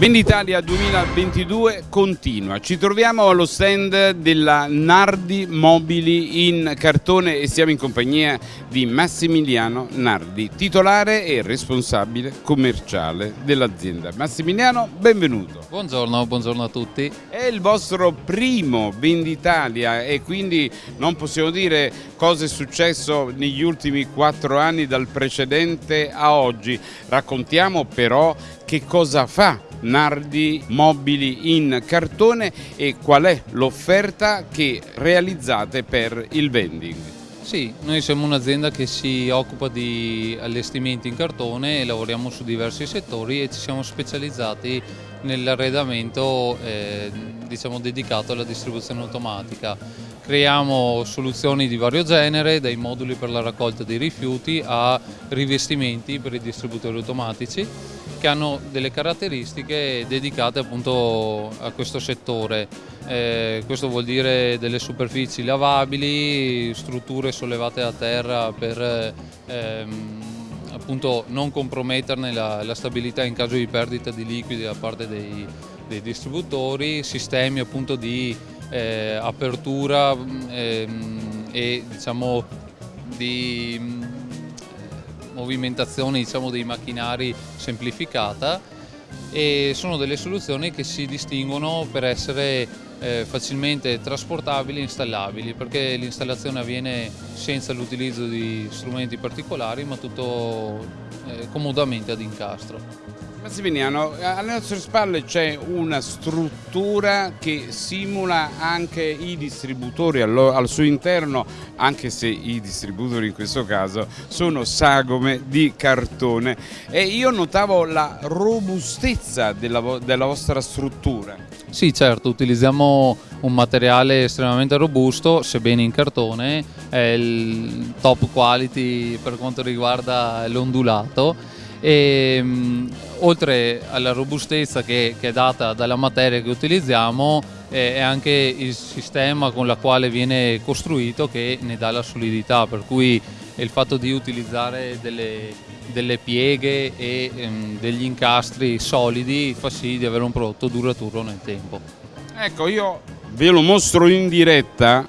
Venditalia 2022 continua, ci troviamo allo stand della Nardi Mobili in cartone e siamo in compagnia di Massimiliano Nardi, titolare e responsabile commerciale dell'azienda. Massimiliano, benvenuto. Buongiorno, buongiorno a tutti. È il vostro primo Venditalia e quindi non possiamo dire cosa è successo negli ultimi quattro anni dal precedente a oggi. Raccontiamo però che cosa fa Nardi mobili in cartone e qual è l'offerta che realizzate per il vending? Sì, noi siamo un'azienda che si occupa di allestimenti in cartone e lavoriamo su diversi settori e ci siamo specializzati nell'arredamento eh, diciamo, dedicato alla distribuzione automatica. Creiamo soluzioni di vario genere, dai moduli per la raccolta dei rifiuti a rivestimenti per i distributori automatici che hanno delle caratteristiche dedicate appunto a questo settore. Eh, questo vuol dire delle superfici lavabili, strutture sollevate a terra per ehm, appunto non comprometterne la, la, stabilità in caso di perdita di liquidi da parte dei, dei distributori, sistemi appunto di eh, apertura ehm, e diciamo di movimentazione diciamo, dei macchinari semplificata e sono delle soluzioni che si distinguono per essere eh, facilmente trasportabili e installabili perché l'installazione avviene senza l'utilizzo di strumenti particolari ma tutto eh, comodamente ad incastro. Massimiliano, alle nostre spalle c'è una struttura che simula anche i distributori al, suo interno, anche se i distributori in questo caso sono sagome di cartone e io notavo la robustezza della, della vostra struttura. Sì certo, utilizziamo un materiale estremamente robusto, sebbene in cartone, è il top quality per quanto riguarda l'ondulato e mh, oltre alla robustezza che, che, è data dalla materia che utilizziamo eh, è anche il sistema con la quale viene costruito che ne dà la solidità per cui il fatto di utilizzare delle, delle pieghe e ehm, degli incastri solidi fa sì di avere un prodotto duraturo nel tempo. Ecco io ve lo mostro in diretta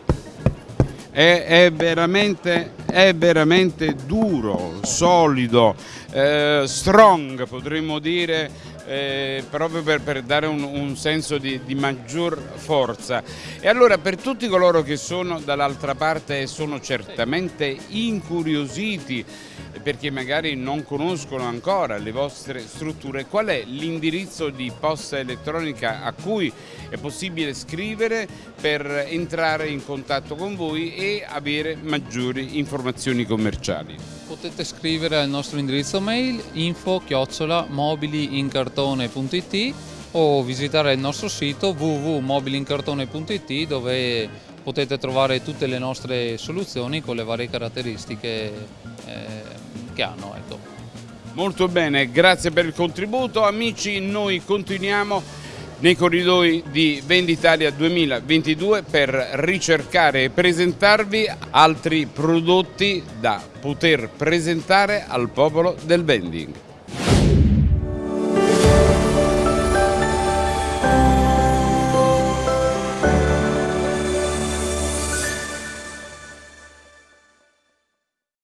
è, è, veramente, è veramente duro, solido, eh, strong potremmo dire eh, proprio per, per, dare un, un senso di, di, maggior forza. E allora per tutti coloro che sono dall'altra parte e sono certamente incuriositi perché magari non conoscono ancora le vostre strutture, qual è l'indirizzo di posta elettronica a cui è possibile scrivere per entrare in contatto con voi e avere maggiori informazioni commerciali? Potete scrivere al nostro indirizzo mail info chiocciola mobiliincartone.it o visitare il nostro sito www.mobilincartone.it dove potete trovare tutte le nostre soluzioni con le varie caratteristiche eh, che hanno. Ecco. Molto bene, grazie per il contributo. Amici, noi continuiamo nei corridoi di Venditalia 2022 per ricercare e presentarvi altri prodotti da poter presentare al popolo del vending.